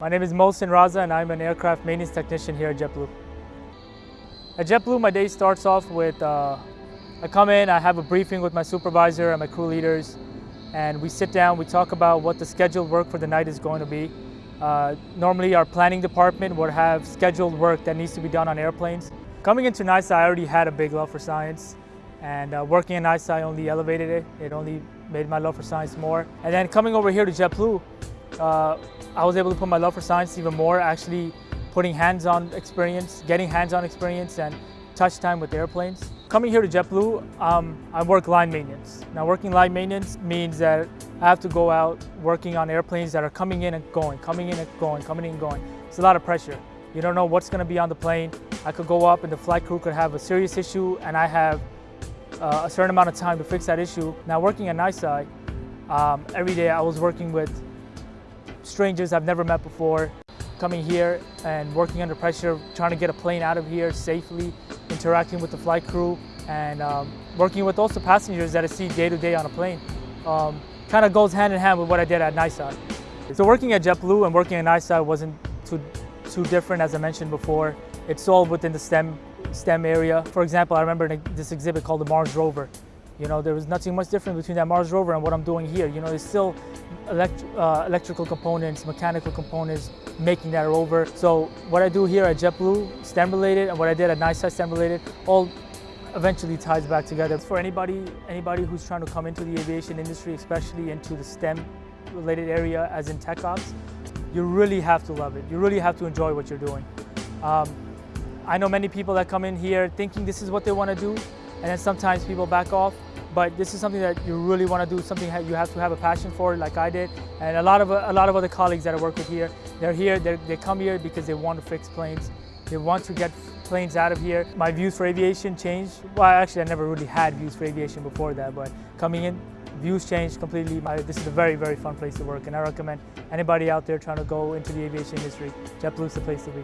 My name is Mohsin Raza and I'm an aircraft maintenance technician here at JetBlue. At JetBlue, my day starts off with, uh, I come in, I have a briefing with my supervisor and my crew leaders, and we sit down, we talk about what the scheduled work for the night is going to be. Uh, normally our planning department would have scheduled work that needs to be done on airplanes. Coming into NYSCI, I already had a big love for science, and uh, working at NYSCI only elevated it. It only made my love for science more. And then coming over here to JetBlue, uh, I was able to put my love for science even more, actually putting hands-on experience, getting hands-on experience and touch time with airplanes. Coming here to JetBlue, um, I work line maintenance. Now working line maintenance means that I have to go out working on airplanes that are coming in and going, coming in and going, coming in and going. It's a lot of pressure. You don't know what's going to be on the plane. I could go up and the flight crew could have a serious issue and I have uh, a certain amount of time to fix that issue. Now working at NYSCI, um, every day I was working with strangers I've never met before, coming here and working under pressure, trying to get a plane out of here safely, interacting with the flight crew, and um, working with also passengers that I see day to day on a plane. Um, kind of goes hand in hand with what I did at NYSCI. So working at JetBlue and working at NYSCI wasn't too, too different as I mentioned before. It's all within the STEM, STEM area. For example, I remember this exhibit called the Mars Rover. You know, there was nothing much different between that Mars rover and what I'm doing here. You know, there's still elect uh, electrical components, mechanical components making that rover. So what I do here at JetBlue, STEM related, and what I did at NYSCI STEM related, all eventually ties back together. For anybody, anybody who's trying to come into the aviation industry, especially into the STEM related area as in tech ops, you really have to love it. You really have to enjoy what you're doing. Um, I know many people that come in here thinking this is what they want to do, and then sometimes people back off but this is something that you really want to do, something you have to have a passion for, like I did. And a lot of a lot of other colleagues that I work with here, they're here, they're, they come here because they want to fix planes. They want to get planes out of here. My views for aviation changed. Well, actually, I never really had views for aviation before that, but coming in, views changed completely. My this is a very, very fun place to work, and I recommend anybody out there trying to go into the aviation industry, JetBlue's the place to be.